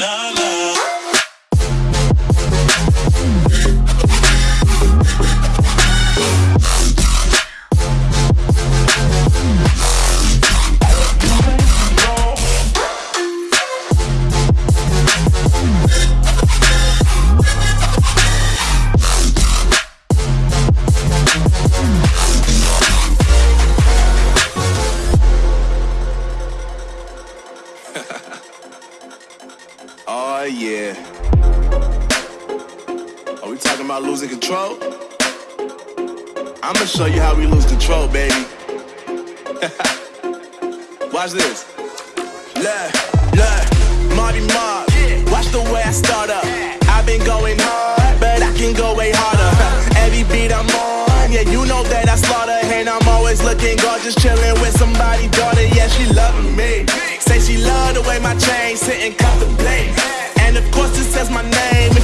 la la. I'ma show you how we lose control, baby. Watch this. Look, look, Marty Mark. Watch the way I start up. I've been going hard, but I can go way harder. Uh-huh. Every beat I'm on, yeah, you know that I slaughter. And I'm always looking gorgeous, chilling with somebody, daughter. Yeah, she loving me. Say she love the way my chain sit and contemplate. And of course, it says my name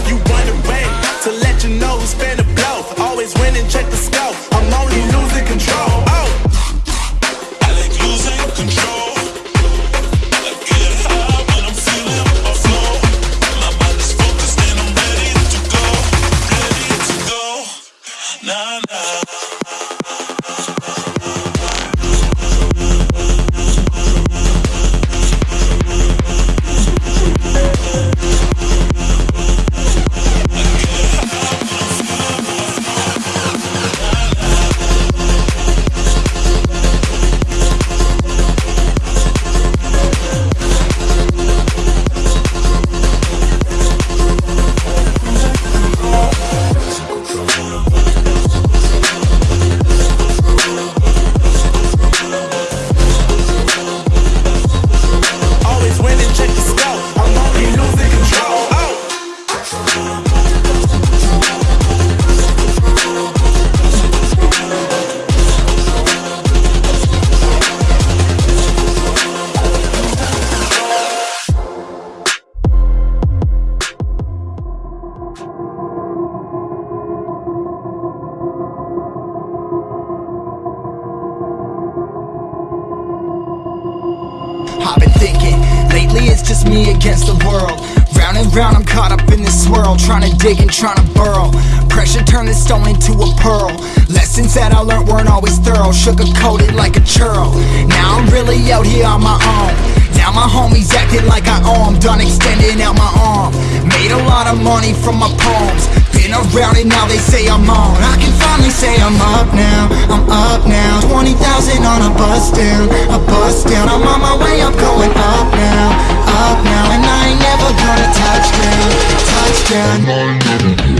me against the world. Round and round, I'm caught up in this swirl, trying to dig and trying to burrow. Pressure turned this stone into a pearl. Lessons that I learned weren't always thorough, sugar coated like a churl. Now I'm really out here on my own. Now my homies acting like I owe 'em, done extending out my arm. Made a lot of money from my poems. Been around it, now they say I'm on. I can finally say I'm up now, I'm up now. 20,000 on a bus down, a bus down. I'm on my way, I'm going up now, up now. And I ain't never gonna touch down, touch down.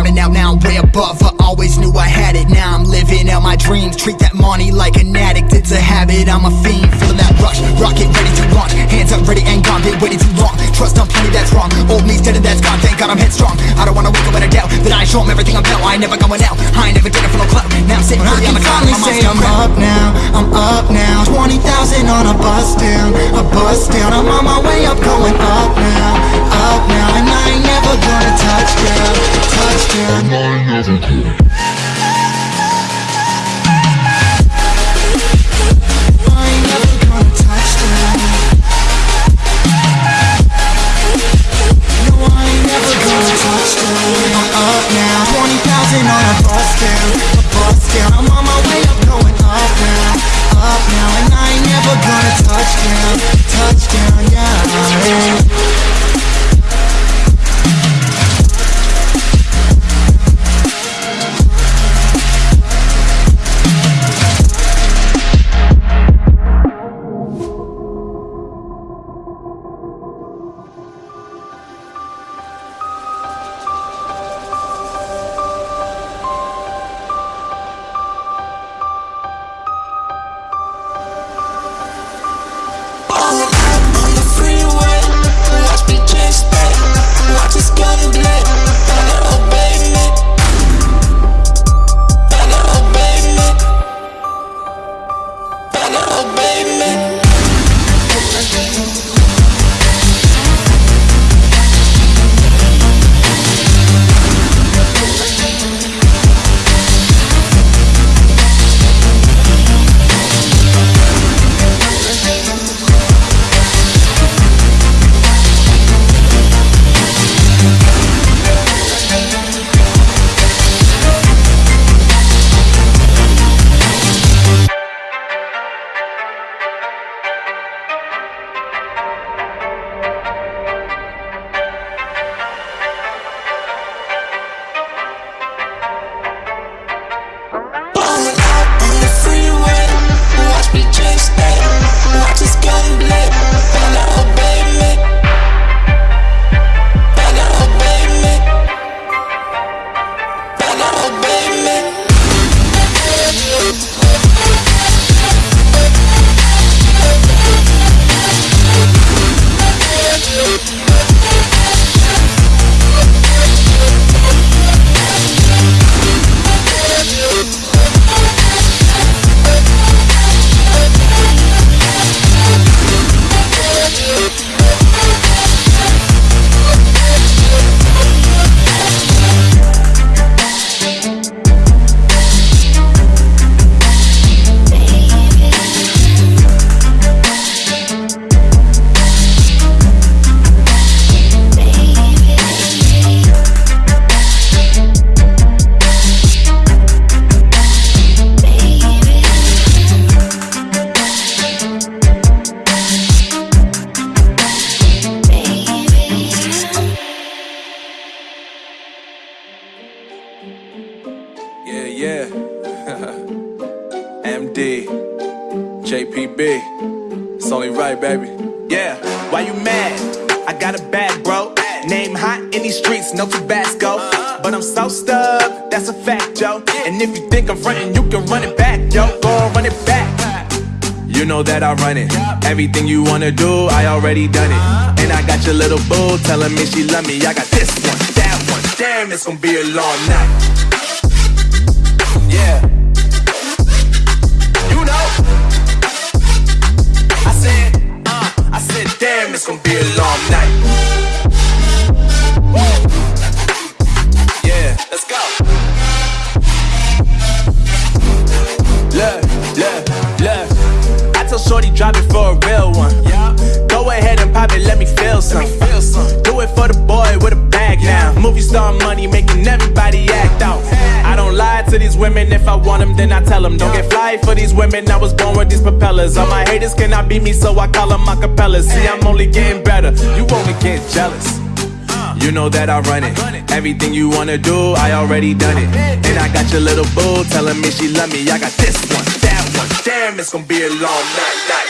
And out, now I'm way above. I always knew I had it. Now I'm living out my dreams. Treat that money like an addict. It's a habit, I'm a fiend. Feeling that rush. Rocket ready to launch. Hands up, ready and gone. Been waiting too long. Trust on plenty, that's wrong. Old me's dead and that's gone. Thank God I'm headstrong. I don't wanna wake up in a doubt that I show 'em everything I'm about. I ain't never going out. I ain't never did it for no club. Now I'm sitting I pretty on can the cloud. finally My say I'm up now, I'm up now 20,000 on a bus down, a bus down I'm on my way up, going up now, now And I ain't never gonna touch down, touch down I PB. It's only right, baby. Yeah, why you mad? I got a bad bro. Name hot in these streets, no Tabasco. But I'm so stuck, that's a fact, yo. And if you think I'm frontin', you can run it back, yo. Go on, run it back. You know that I run it. Everything you wanna do, I already done it. And I got your little boo telling me she love me. I got this one, that one. Damn, it's gonna be a long night. Tell Shorty drop it for a real one. Yeah. Go ahead and pop it, let me feel some. Feel some. Do it for the boy with a bag now. Movie star money making everybody act out. I don't lie to these women. If I want them, then I tell them. Don't get fly for these women. I was born with these propellers. All my haters cannot beat me, so I call them acapellas. See, I'm only getting better. You only get jealous. You know that I run it. Everything you wanna do, I already done it. And I got your little boo telling me she love me. I got this one, that one. Damn, it's gonna be a long night.